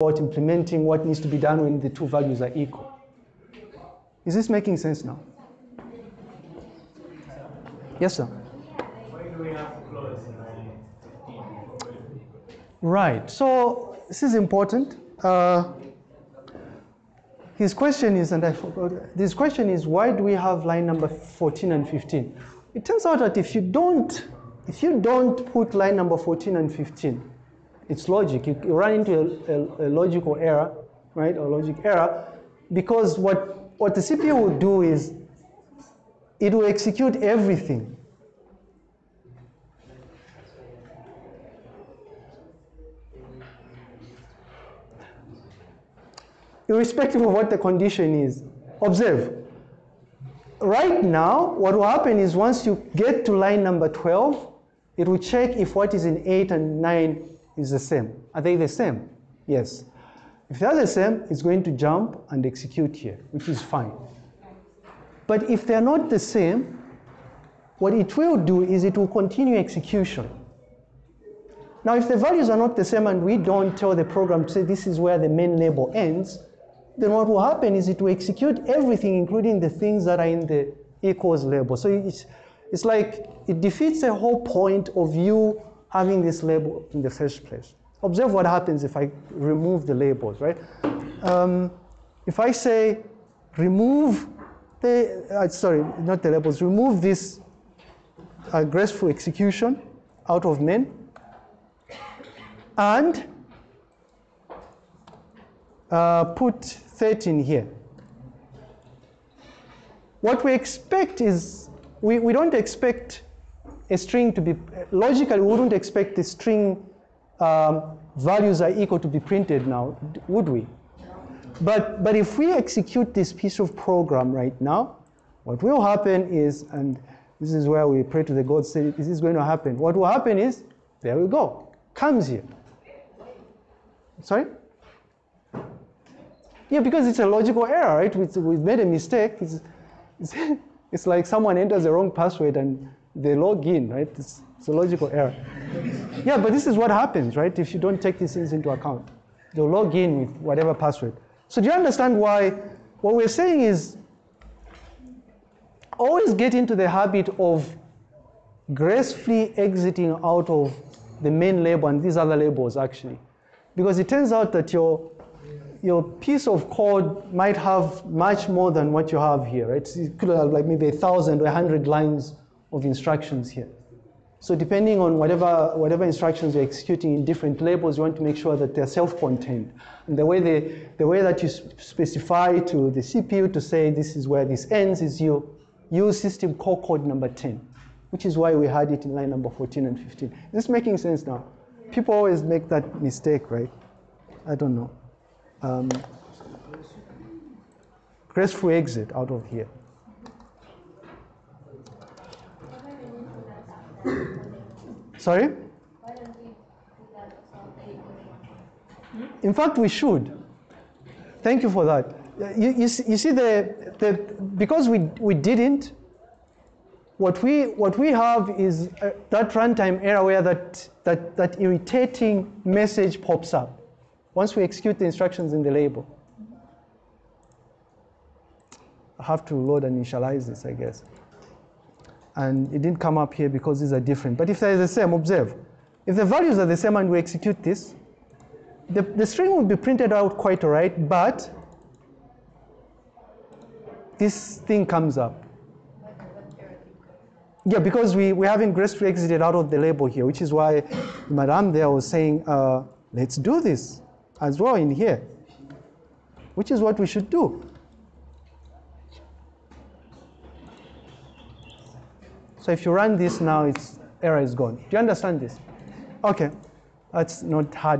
about implementing what needs to be done when the two values are equal. Is this making sense now? Yes, sir. Why do we have to close in line 15? Right. So this is important. Uh, his question is, and I forgot, this question is, why do we have line number 14 and 15? It turns out that if you don't, if you don't put line number 14 and 15, it's logic. You, you run into a, a, a logical error, right, or logic error, because what, what the CPU will do is it will execute everything. Irrespective of what the condition is. Observe. Right now, what will happen is once you get to line number 12, it will check if what is in 8 and 9 is the same. Are they the same? Yes. If they're the same, it's going to jump and execute here, which is fine. But if they're not the same, what it will do is it will continue execution. Now, if the values are not the same and we don't tell the program to say this is where the main label ends, then what will happen is it will execute everything, including the things that are in the equals label. So it's, it's like it defeats the whole point of you having this label in the first place. Observe what happens if I remove the labels, right? Um, if I say remove the, uh, sorry, not the labels, remove this uh, graceful execution out of men and uh, put 13 here. What we expect is, we, we don't expect a string to be, logically we wouldn't expect the string um, values are equal to be printed now, would we? But, but if we execute this piece of program right now, what will happen is, and this is where we pray to the God, say this is going to happen. What will happen is, there we go, comes here. Sorry? Yeah, because it's a logical error, right? We, we made a mistake. It's, it's, it's like someone enters the wrong password and they log in, right? It's, it's a logical error. Yeah, but this is what happens, right? If you don't take these things into account. They'll log in with whatever password. So do you understand why what we're saying is always get into the habit of gracefully exiting out of the main label and these other labels actually. Because it turns out that your, your piece of code might have much more than what you have here, right? It could have like maybe a thousand or a hundred lines of instructions here. So depending on whatever, whatever instructions you're executing in different labels, you want to make sure that they're self-contained. And the way, they, the way that you specify to the CPU to say this is where this ends is you use system call code number 10, which is why we had it in line number 14 and 15. Is this making sense now? People always make that mistake, right? I don't know. Um, graceful exit out of here. Sorry? In fact, we should. Thank you for that. You, you, see, you see the, the, because we, we didn't, what we, what we have is uh, that runtime error where that, that, that irritating message pops up once we execute the instructions in the label. I have to load and initialize this, I guess. And it didn't come up here because these are different. But if they're the same, observe. If the values are the same and we execute this, the, the string will be printed out quite all right, but this thing comes up. Yeah, because we, we haven't gracefully exited out of the label here, which is why Madame there was saying, uh, let's do this as well in here, which is what we should do. So if you run this now, its error is gone. Do you understand this? Okay, that's not hard.